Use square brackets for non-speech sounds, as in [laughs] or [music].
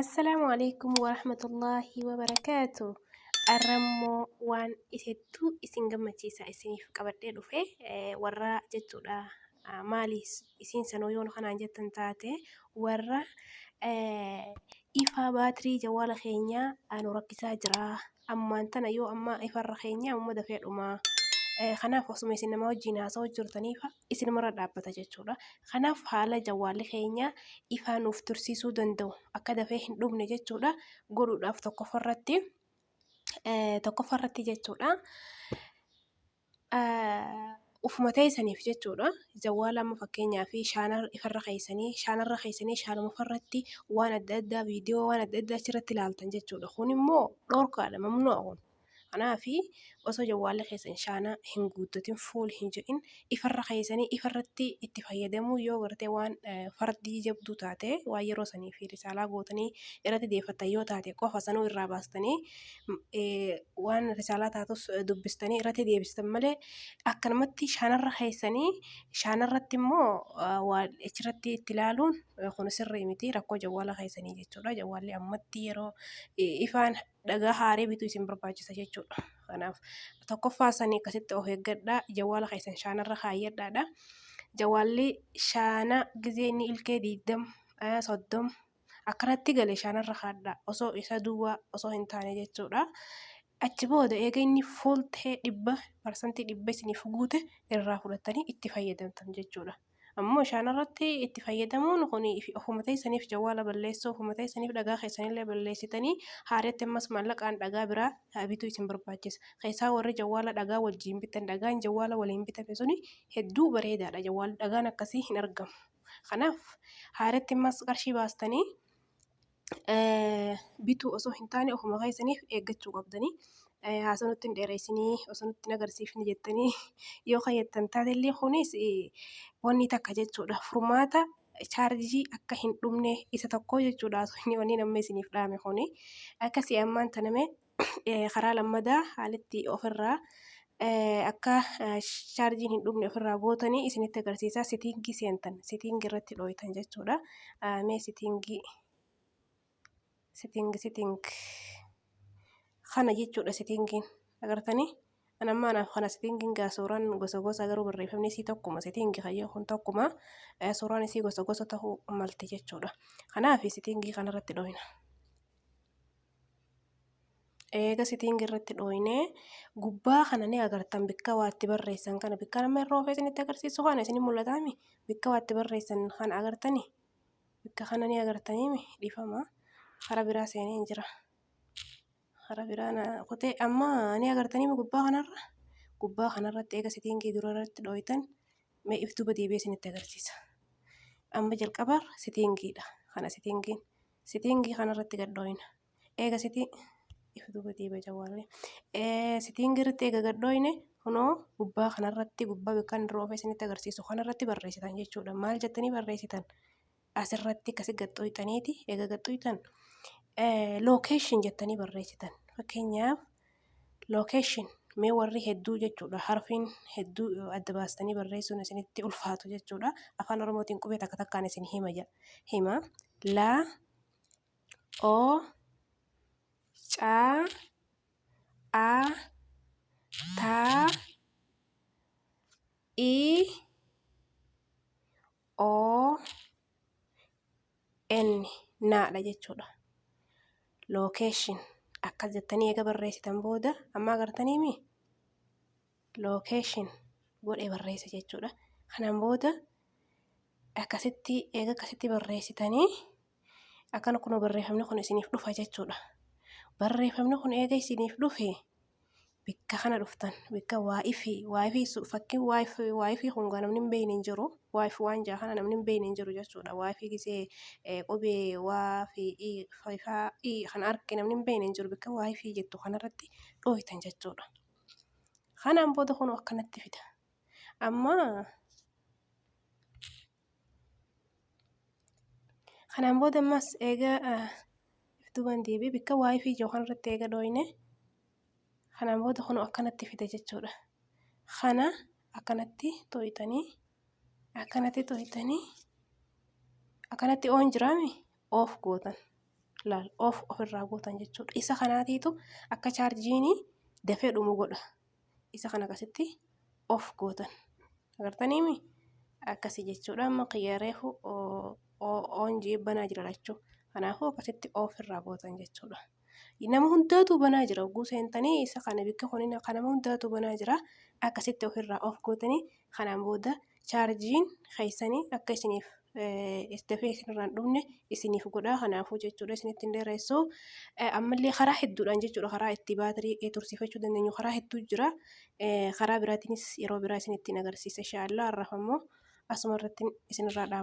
Assalaamu alaikum warahmatullaahi wabarakaatu. Arrammoo waan hedduu isin gammachiisa isiniif qabadhee dhufe warra jechuudha. Maali isiin sanoo yoo kanaan jettan taate warra ifa baatirii jawwaala keenyaa nu rakkisaa jira. Ammaan tana yoo amma ifarra keenyaa amma dafee dhumaa. Kanaaf osuma isin nama wajjin haasa'aa jirtaniif isinumarra dhaabbata jechuudha. Kanaaf haala jawwaalli keenya ifaa nuuf tursiisuu danda'u akka dafee hin dhumne jechuudha godhuudhaaf tokkoffarratti tokkoffarratti jechuudha. Ufuma teessaniif jechuudha. Jawwaala amma fakkeenyaaf shaana ifarra keessanii shaanarra keessanii shaanuma farratti waan adda addaa viidiyoo waan adda addaa achirratti ilaaltan jechuudha. Kun immoo dhorkaadha mamnu'a kun. Kanaaf osoo jawwaalli keessan shaana hin guuttatin fuul hin jedhin ifarra keessanii ifarratti itti fayyadamuu yoo gartee waan fardii jabduu taate waan yeroo sanii fi risaalaa gootanii irratti deeffattan yoo taate qofa sanuu irraa baastanii waan risaalaa taatus dubbistanii irratti deebistan malee akkanumatti shaanarra keessanii shaanarratti immoo waan achirratti itti ilaaluun kun sirrii miti rakkoo jawwaala keessanii jechuudha. Jawwaalli ammatti yeroo ifaan dhagaa haaree bituu isin barbaachisa jechuudha. Kanaaf tokkoffaa sanii akkasitti of eeggadhaa jawwaala keessan shaanarra kaayyadhaadha. Jawwaalli shaana gizee inni ilkee diidam soddom akkanatti galee shaanarra kaadhaa osoo isa duwwaa osoo hin taane jechuudha. Achi booda eega inni fuul ta'ee dhibba parsantii dhibba isiniif guute irraa fudhattanii itti fayyadamtan jechuudha. Ammoo shaanarratti itti fayyadamuun kun ofuma teessaniif jawwaala balleessuu ofuma teessaniif dhagaa keessanillee balleessitanii haaretti ammas maallaqaan dhagaa biraa bituu isin barbaachisa. Keessaa warri jawwaala dhagaa wajjin bitan dhagaan jawwaala waliin bitame suni hedduu bareedaadha. Jawwaala dhagaan akkasii hin argamu. Kanaaf haaretti ammas qarshii baastanii bituu osoo hin taane ofuma keessaniif eeggachuu qabdanii. Haasa nutti hin dheeressinii osoo nutti hin agarsiifne jettanii [laughs] yoo fayyaddan taatellee kunis wanni takka jechuudha. Furmaata chaarjii akka hin dhumne isa tokko jechuudha. Wanni namni isiniif dhaame kuni akka si'ammaan taname karaa [coughs] lammadaa haalitti ofirraa akka chaarjiin hin dhumne ofirraa gootanii isinitti agarsiisa. Sitiingii seentan sitiingii irratti dhooytan jechuudha. Mee sitiingii sitiing sitiing kana jechuudha sitiingiin agartanii anamma anaaf kana sitiingiin gaa suuraan gosa gosa garuu barreeffamni isii tokkuma sitiingii kayyoo kun tokkuma suuraan isii gosa gosa ta'uu malte jechuudha kanaaf sitiingii kanarratti dhooyna. Eega sitiingii irratti dhooynee gubbaa kana ni agartan bikka waatti barreessan kana bikka nama irra ofee isinitti agarsiisu kana isin mul'ataami bikka waatti barreessan kana agartanii bikka kana ni agartaniimi dhiifama. hara biraa seenee hin jira. Hara biraa kutee amma ni agartanii gubbaa kanarra gubbaa kanarratti eega sitiingii dura irratti dhooytan mee if duuba deebi'ee isinitti agarsiisa. Amma jalqaba sitiingiidha. Kana sitiingiin sitiingii kanarratti gad dhooyna. Eega sitii if duuba deebi'ee jawwaallee. Sitiingii irratti eega gad dhooyne kunoo gubbaa kanarratti gubbaa bikkaan dura ofee isinitti agarsiisu kanarratti barreessitan jechuudha. Maal jettanii barreessitan? Asirratti akkasi gad dhooytaniiti eega gad dhooytan. Lookeeshin jettanii barreessitan. Fakkeenyaaf lookeeshin mee warri hedduu jechuudha. Harfiin hedduu adda baastanii barreessuun isinitti ulfaatu jechuudha. Afaan Oromootiin qubee takka takkaan isin hima hima. La o caa a taa i o n naadha jechuudha. Lookeeshin akkas jettanii eega barreessitan booda amma agartaniimi lookeeshin godhee barreessa jechuudha. Kanaan booda akkasitti eega akkasitti barreessitanii akkana kun barreeffamni kun isiniif dhufa jechuudha. Barreeffamni kun eega isiniif dhufe bikka kana dhuftan bikka waa'ifii waa'ifii fakkiin waa'ifii kun namni hin beekne hin jiru waa'ifii waan jaa kana namni hin beekne hin jiru jechuudha waa'ifii gisee qubee waa'ifii kan arge namni hin beekne hin jiru bikka waa'ifii jettu kanarratti dhooytan jechuudha. Kanaan booda kun akkanatti fida. Amma kanaan booda ammas eega duuban deebi'ee bikka waa'ifii jiru kanarratti eega dhooyne kanaan booda kun akkanatti fida jechuudha. Kana akkanatti tooytanii akkanatti tooytanii akkanatti oon jiraami oof gootan. Laal oof ofirraa gootan jechuudha. Isa kanaatiitu akka chaarjiinii dafee dhumu godha. Isa kana akkasitti oof gootan. Agartaniimi? Akkasii jechuudha amma qiyyareefu oon jee banaa jira lachuu. Kanaafuu akkasitti oof irraa gootan jechuudha. Nama hundaatu banaa jira. Oguu seentanii isa kana bikka kunina kanama hundaatu banaa jira. Akkasitti ofirraa of gootanii kanaan booda chaarjiin keessanii akka isiniif dafee isinirraan dhumne isiniif godhaa. Kanaafuu jechuudha isinitti hin dheeressu ammallee karaa hedduudhaan jechuudha. Karaa itti baatirii tursiifachuu dandeenyu karaa hedduu jira. Karaa biraatiinis yeroo biraa isinitti agarsiisa. Inshaallah har'aaf ammoo asuma irratti isinirraa dhaabu.